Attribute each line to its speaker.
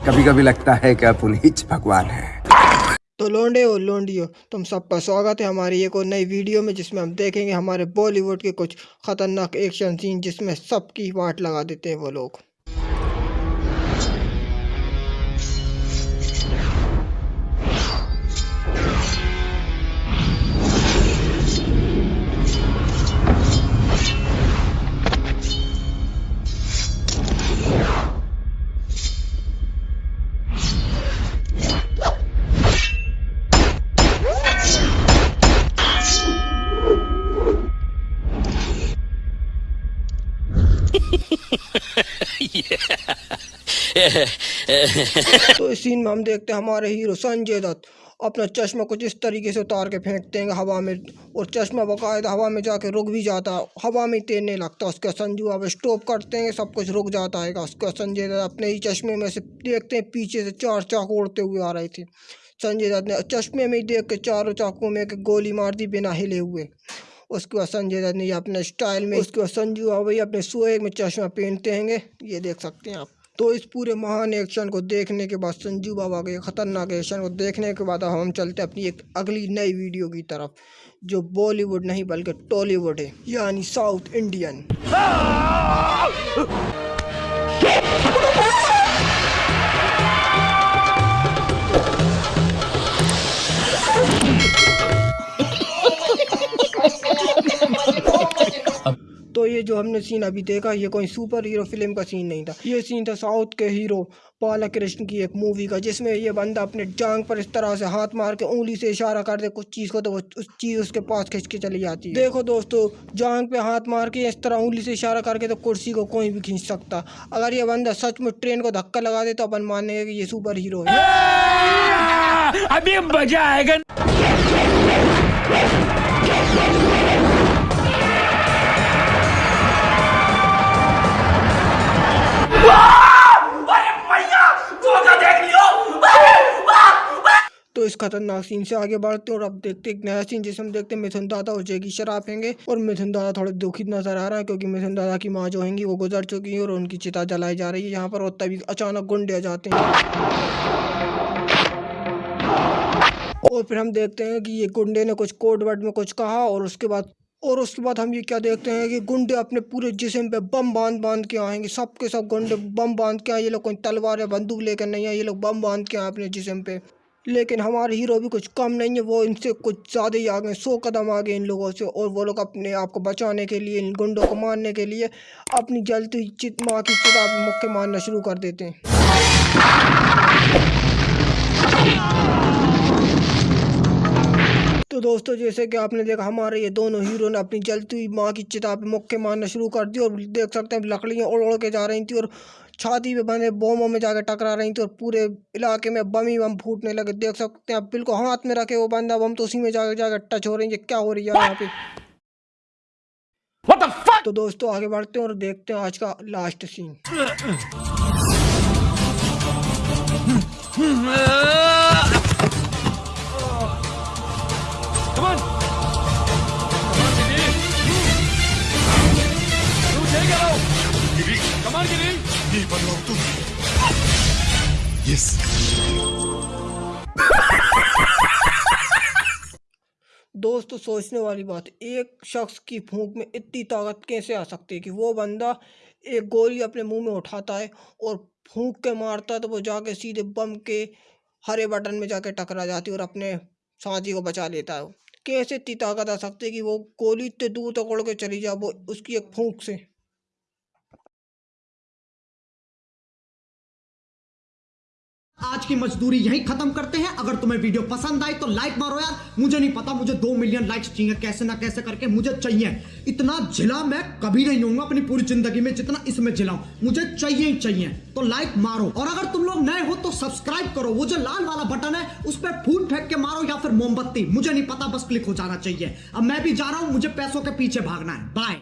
Speaker 1: कभी कभी लगता है कि आप उन्हीं भगवान हैं।
Speaker 2: तो लोंडे और लोंडियो, तुम सबका स्वागत है हमारी एक और नई वीडियो में, जिसमें हम देखेंगे हमारे बॉलीवुड के कुछ खतरनाक एक्शन सीन जिसमें सबकी वाट लगा देते हैं वो लोग। तो इस सीन में हम देखते हैं हमारे हीरो संजय दत्त अपना चश्मा कुछ इस तरीके से उतार के फेंकते हैं हवा में और चश्मा बाकायदा हवा में जाके रुक भी जाता है। हवा में तैरने लगता है, उसका संजू अब स्टॉप करते हैं, सब कुछ रुक जाता है। उसका संजय दत्त अपने ही चश्मे में से देखते हैं, पीछे से चार चाकू उड़ते हुए आ रहे थे। संजय दत्त ने चश्मे में देख के चारों चाकू में एक गोली मार दी बिना हिले हुए। उसके बाद संजय दत्त ने अपने स्टाइल में उसके बाद संजू भाई अपने सोए में चश्मा पहनते हैं ये देख सकते हैं आप। तो इस पूरे महान एक्शन को देखने के बाद संजू बाबा के खतरनाक एक्शन को देखने के बाद हम चलते हैं अपनी एक अगली नई वीडियो की तरफ़, जो बॉलीवुड नहीं, बल्कि टॉलीवुड है, यानी साउथ इंडियन तो ये जो हमने सीन अभी देखा, ये कोई सुपर हीरो फ़िल्म का सीन नहीं था। ये सीन था साउथ के हीरो पाला कृष्ण की एक मूवी का, जिसमें ये बंदा अपने जांग पर इस तरह से हाथ मार के उंगली से इशारा कर दे कुछ चीज़ को तो वो उस चीज़ उसके पास खींच के चली जाती है। देखो दोस्तों, जांग पे हाथ मार के इस तरह उंगली से इशारा करके तो कुर्सी को कोई भी खींच सकता। अगर ये बंदा सच में ट्रेन को धक्का लगा दे तो अपन मानेंगे कि ये सुपर हीरो है।
Speaker 3: अभी मज़ा आएगा।
Speaker 2: खतरनाक सीन से आगे बढ़ते हैं और अब देखते एक नया सीन जिसमें देखते हैं। मिथुन दादा और जय की शराब पेंगे और मिथुन दादा थोड़े दुखी नज़र आ रहा है क्योंकि मिथुन दादा की माँ जो होंगी वो गुजर चुकी है और उनकी चिता जलाई जा रही है। यहाँ पर और तभी अचानक गुंडे आ जाते हैं। और फिर हम देखते हैं कि ये गुंडे ने कुछ कोड वर्ड में कुछ कहा और उसके बाद, और उसके बाद हम ये क्या देखते हैं कि गुंडे अपने पूरे जिस्म पे बम बाँध बाँध के आएँगे। सब के सब गुंडे बम बाँध के आए। ये लोग कोई तलवार या बंदूक लेकर नहीं आए। ये लोग बम बाँध के आए अपने जिस्म पे। लेकिन हमारे हीरो भी कुछ कम नहीं है, वो इनसे कुछ ज़्यादा ही आगे सौ कदम आगे इन लोगों से, और वो लोग अपने आप को बचाने के लिए, इन गुंडों को मारने के लिए अपनी जलती चित, माँ की चिता मुक्के मारना शुरू कर देते हैं। तो दोस्तों, जैसे कि आपने देखा, हमारे ये दोनों हीरो ने अपनी जलती हुई माँ की चिता पे मुक्के मारना शुरू कर दी और देख सकते हैं, लकड़ियाँ उड़ उड़ के जा रही थी, और छाती पे बंधे बोमों में जाकर टकरा रही थी और पूरे इलाके में बम ही बम फूटने लगे। देख सकते हैं आप बिल्कुल हाथ में रखे वो बंदा बम तो उसी में जाकर जाकर टच हो रही है। क्या हो रही है यहाँ पे? तो दोस्तों आगे बढ़ते हैं और देखते हैं आज का last scene
Speaker 3: Come on! Come on,
Speaker 4: नहीं बनवाओ तुम यस
Speaker 2: दोस्तों, सोचने वाली बात, एक शख्स की फूंक में इतनी ताकत कैसे आ सकती है कि वो बंदा एक गोली अपने मुँह में उठाता है और फूंक के मारता है तो वो जाके सीधे बम के हरे बटन में जाके टकरा जाती है और अपने साथी को बचा लेता है। कैसे इतनी ताकत आ सकती है कि वो गोली इतने दूर तक उड़ के चली जाए वो उसकी एक फूंक से?
Speaker 5: आज की मजदूरी यहीं खत्म करते हैं। अगर तुम्हें वीडियो पसंद आई तो लाइक मारो यार। मुझे नहीं पता, मुझे दो मिलियन लाइक्स चाहिए। कैसे ना कैसे करके मुझे चाहिए। इतना झिला मैं कभी नहीं होऊँगा अपनी पूरी ज़िंदगी में जितना इसमें झिलाऊं मुझे चाहिए ही चाहिए। तो लाइक मारो। और अगर तुम लोग नए हो तो सब्सक्राइब करो। वो जो लाल वाला बटन है, उस पर फूल फेंक के मारो या फिर मोमबत्ती। मुझे नहीं पता, बस क्लिक हो जाना चाहिए। अब मैं भी जा रहा हूँ, मुझे पैसों के पीछे भागना है। बाय